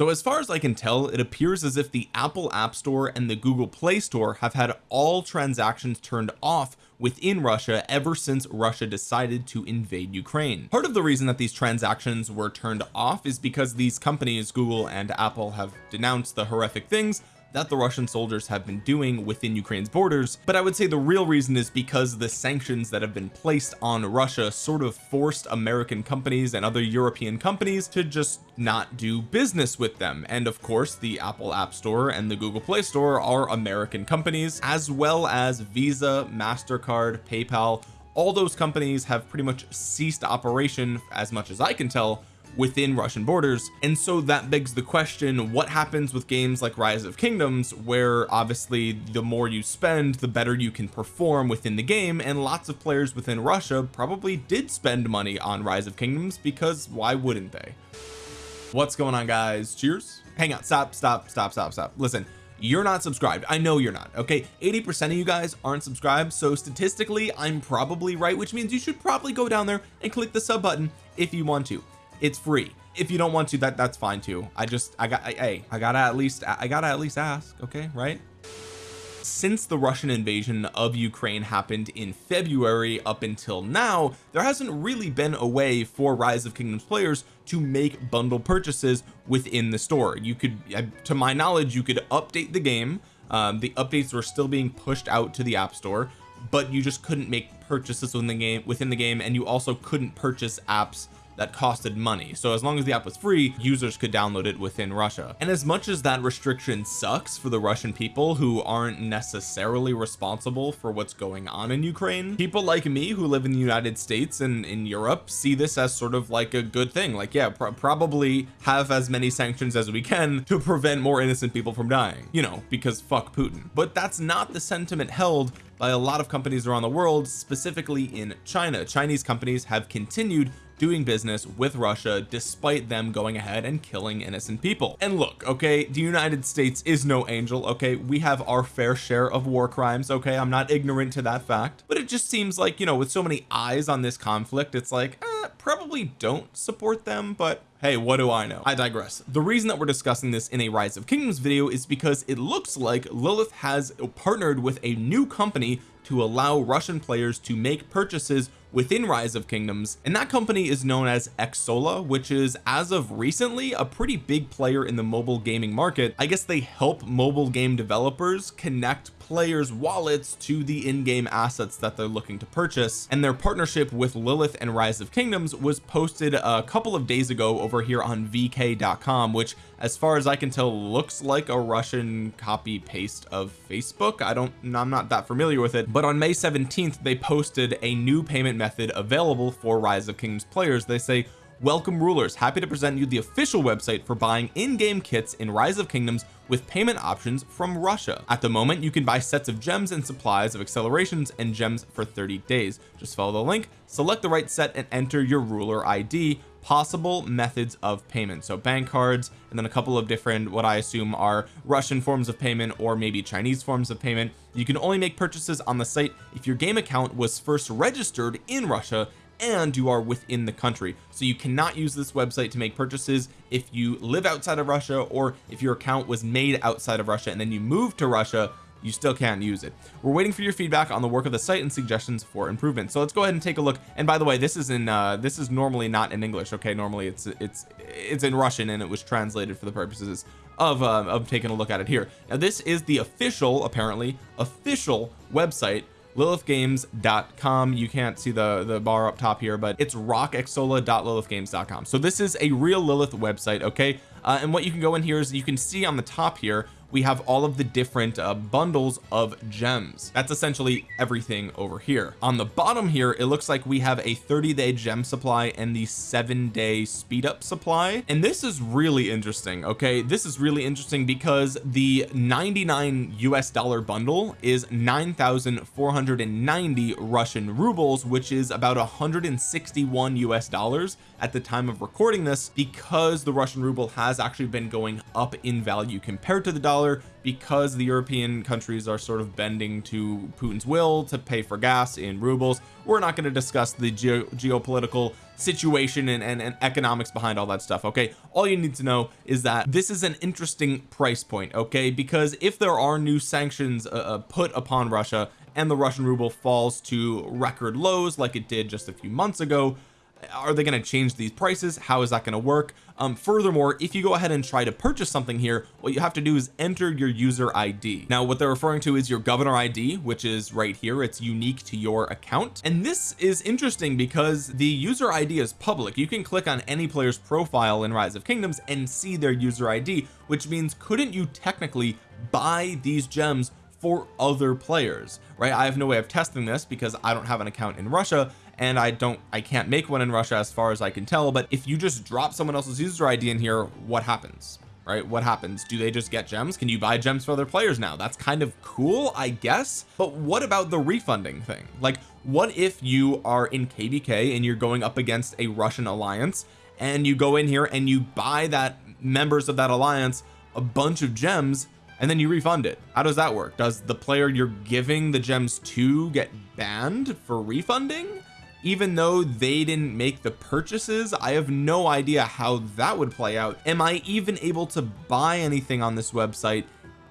so as far as I can tell it appears as if the Apple App Store and the Google Play Store have had all transactions turned off within Russia ever since Russia decided to invade Ukraine. Part of the reason that these transactions were turned off is because these companies Google and Apple have denounced the horrific things that the Russian soldiers have been doing within Ukraine's borders but I would say the real reason is because the sanctions that have been placed on Russia sort of forced American companies and other European companies to just not do business with them. And of course the Apple App Store and the Google Play Store are American companies as well as Visa MasterCard PayPal. All those companies have pretty much ceased operation as much as I can tell within Russian borders. And so that begs the question what happens with games like rise of kingdoms where obviously the more you spend the better you can perform within the game. And lots of players within Russia probably did spend money on rise of kingdoms because why wouldn't they? What's going on guys? Cheers. Hang on stop stop stop stop stop. Listen you're not subscribed. I know you're not okay? 80 percent of you guys aren't subscribed so statistically I'm probably right which means you should probably go down there and click the sub button if you want to it's free. If you don't want to that that's fine too. I just I got hey I gotta at least I gotta at least ask okay right? Since the Russian invasion of Ukraine happened in February up until now there hasn't really been a way for rise of kingdoms players to make bundle purchases within the store. You could to my knowledge you could update the game. Um, the updates were still being pushed out to the app store but you just couldn't make purchases within the game within the game and you also couldn't purchase apps that costed money. So as long as the app was free users could download it within Russia. And as much as that restriction sucks for the Russian people who aren't necessarily responsible for what's going on in Ukraine people like me who live in the United States and in Europe see this as sort of like a good thing. Like yeah pr probably have as many sanctions as we can to prevent more innocent people from dying you know because fuck Putin. But that's not the sentiment held by a lot of companies around the world specifically in China. Chinese companies have continued doing business with Russia despite them going ahead and killing innocent people. And look okay the United States is no angel okay? We have our fair share of war crimes okay? I'm not ignorant to that fact. But it just seems like you know with so many eyes on this conflict it's like eh, probably don't support them but hey what do I know? I digress. The reason that we're discussing this in a rise of kingdoms video is because it looks like Lilith has partnered with a new company to allow Russian players to make purchases within rise of kingdoms and that company is known as Xsolla which is as of recently a pretty big player in the mobile gaming market. I guess they help mobile game developers connect players wallets to the in-game assets that they're looking to purchase. And their partnership with Lilith and rise of kingdoms was posted a couple of days ago over here on vk.com which as far as I can tell looks like a Russian copy paste of Facebook. I don't I'm not that familiar with it. But on May 17th they posted a new payment method available for rise of kingdoms players. They say welcome rulers. Happy to present you the official website for buying in-game kits in rise of kingdoms with payment options from Russia. At the moment you can buy sets of gems and supplies of accelerations and gems for 30 days. Just follow the link select the right set and enter your ruler ID possible methods of payment. So bank cards and then a couple of different what I assume are Russian forms of payment or maybe Chinese forms of payment. You can only make purchases on the site if your game account was first registered in Russia and you are within the country. So you cannot use this website to make purchases if you live outside of Russia or if your account was made outside of Russia and then you move to Russia you still can't use it. We're waiting for your feedback on the work of the site and suggestions for improvement so let's go ahead and take a look. And by the way this is in uh this is normally not in English okay? Normally it's it's it's in Russian and it was translated for the purposes of uh, of taking a look at it here. Now this is the official apparently official website lilithgames.com you can't see the the bar up top here but it's rockxsolla.lilithgames.com so this is a real Lilith website okay? Uh, and what you can go in here is you can see on the top here we have all of the different uh, bundles of gems. That's essentially everything over here. On the bottom here it looks like we have a 30 day gem supply and the seven day speed up supply. And this is really interesting okay? This is really interesting because the 99 US dollar bundle is 9,490 Russian rubles which is about 161 US dollars at the time of recording this because the Russian ruble has has actually been going up in value compared to the dollar because the European countries are sort of bending to Putin's will to pay for gas in rubles. We're not going to discuss the geo geopolitical situation and, and, and economics behind all that stuff okay? All you need to know is that this is an interesting price point okay? Because if there are new sanctions uh, uh put upon Russia and the Russian ruble falls to record lows like it did just a few months ago are they going to change these prices? How is that going to work? Um furthermore if you go ahead and try to purchase something here what you have to do is enter your user ID now what they're referring to is your governor ID which is right here. It's unique to your account. And this is interesting because the user ID is public. You can click on any player's profile in rise of kingdoms and see their user ID which means couldn't you technically buy these gems for other players right? I have no way of testing this because I don't have an account in Russia and I don't I can't make one in Russia as far as I can tell but if you just drop someone else's user ID in here what happens right? What happens? Do they just get gems? Can you buy gems for other players now? That's kind of cool I guess but what about the refunding thing? Like what if you are in kvk and you're going up against a Russian alliance and you go in here and you buy that members of that alliance a bunch of gems and then you refund it? How does that work? Does the player you're giving the gems to get banned for refunding even though they didn't make the purchases I have no idea how that would play out. Am I even able to buy anything on this website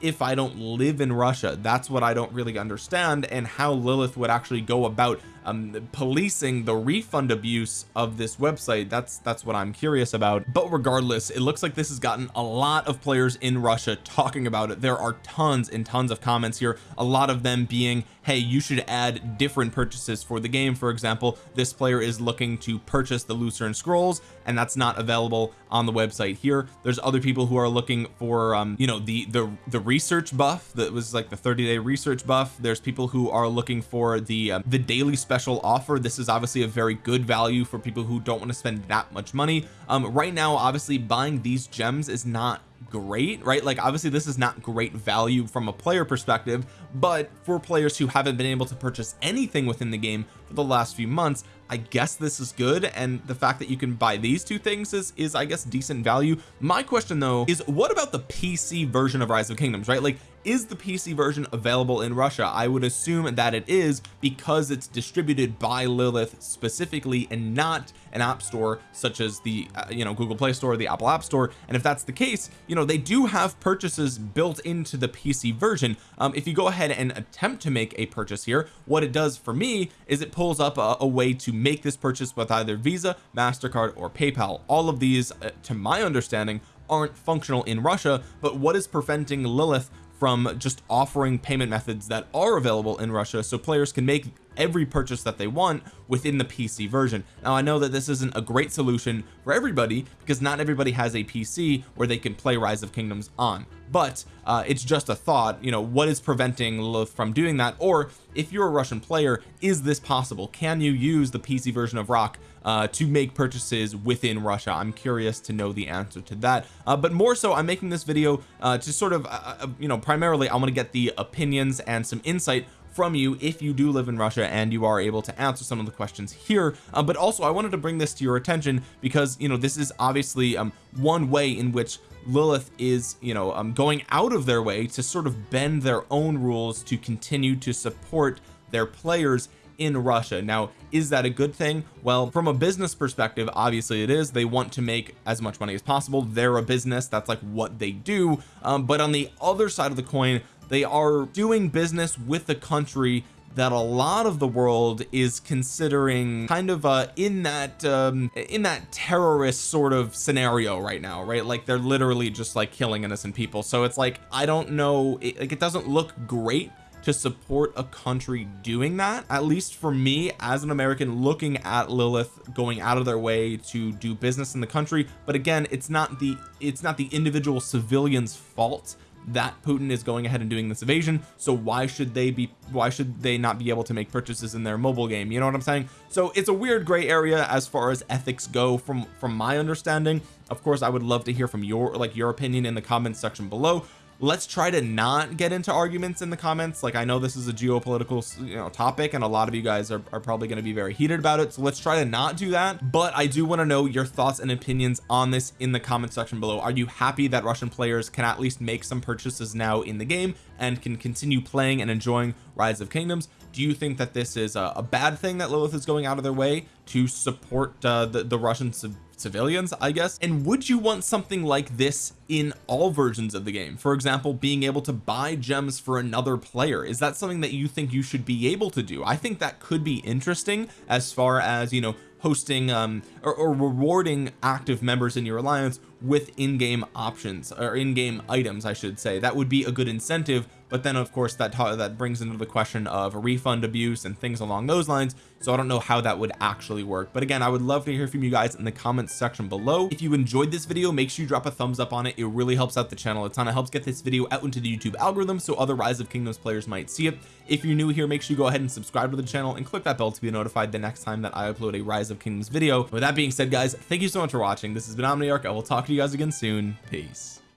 if I don't live in Russia? That's what I don't really understand and how Lilith would actually go about um, policing the refund abuse of this website. That's that's what I'm curious about. But regardless it looks like this has gotten a lot of players in Russia talking about it. There are tons and tons of comments here a lot of them being hey you should add different purchases for the game. For example this player is looking to purchase the Lucerne scrolls and that's not available on the website here. There's other people who are looking for um you know the the the research buff that was like the 30 day research buff. There's people who are looking for the um, the daily special offer. This is obviously a very good value for people who don't want to spend that much money. Um right now obviously buying these gems is not great right? Like obviously this is not great value from a player perspective but for players who haven't been able to purchase anything within the game for the last few months I guess this is good. And the fact that you can buy these two things is is I guess decent value. My question though is what about the PC version of rise of kingdoms right? Like is the PC version available in Russia? I would assume that it is because it's distributed by Lilith specifically and not an app store such as the uh, you know Google Play Store the Apple App Store. And if that's the case you know they do have purchases built into the PC version. Um, if you go ahead and attempt to make a purchase here what it does for me is it pulls up a, a way to make this purchase with either Visa MasterCard or PayPal. All of these uh, to my understanding aren't functional in Russia but what is preventing Lilith from just offering payment methods that are available in Russia so players can make every purchase that they want within the PC version. Now I know that this isn't a great solution for everybody because not everybody has a PC where they can play rise of kingdoms on. But uh, it's just a thought you know what is preventing Lilith from doing that? Or if you're a Russian player is this possible? Can you use the PC version of rock uh, to make purchases within Russia? I'm curious to know the answer to that. Uh, but more so I'm making this video uh, to sort of uh, uh, you know primarily I want to get the opinions and some insight from you if you do live in Russia and you are able to answer some of the questions here. Uh, but also I wanted to bring this to your attention because you know this is obviously um, one way in which Lilith is you know um, going out of their way to sort of bend their own rules to continue to support their players in Russia. Now is that a good thing? Well from a business perspective obviously it is. They want to make as much money as possible. They're a business. That's like what they do. Um, but on the other side of the coin they are doing business with a country that a lot of the world is considering kind of uh in that um in that terrorist sort of scenario right now right? Like they're literally just like killing innocent people. So it's like I don't know it, like it doesn't look great to support a country doing that at least for me as an American looking at Lilith going out of their way to do business in the country. But again it's not the it's not the individual civilians fault that Putin is going ahead and doing this evasion so why should they be why should they not be able to make purchases in their mobile game? You know what I'm saying? So it's a weird gray area as far as ethics go from from my understanding. Of course I would love to hear from your like your opinion in the comments section below let's try to not get into arguments in the comments. Like I know this is a geopolitical you know topic and a lot of you guys are, are probably going to be very heated about it. So let's try to not do that. But I do want to know your thoughts and opinions on this in the comment section below. Are you happy that Russian players can at least make some purchases now in the game and can continue playing and enjoying rise of kingdoms. Do you think that this is a, a bad thing that Lilith is going out of their way to support uh, the, the Russian civilians I guess? And would you want something like this in all versions of the game? For example being able to buy gems for another player. Is that something that you think you should be able to do? I think that could be interesting as far as you know hosting um or, or rewarding active members in your alliance with in-game options or in-game items I should say. That would be a good incentive but then of course that that brings into the question of refund abuse and things along those lines. So I don't know how that would actually work. But again I would love to hear from you guys in the comments section below. If you enjoyed this video make sure you drop a thumbs up on it. It really helps out the channel a ton. It helps get this video out into the YouTube algorithm so other rise of kingdoms players might see it. If you're new here make sure you go ahead and subscribe to the channel and click that bell to be notified the next time that I upload a rise of kingdoms video. With that being said guys thank you so much for watching. This has been Omniarch. I will talk to you guys again soon. Peace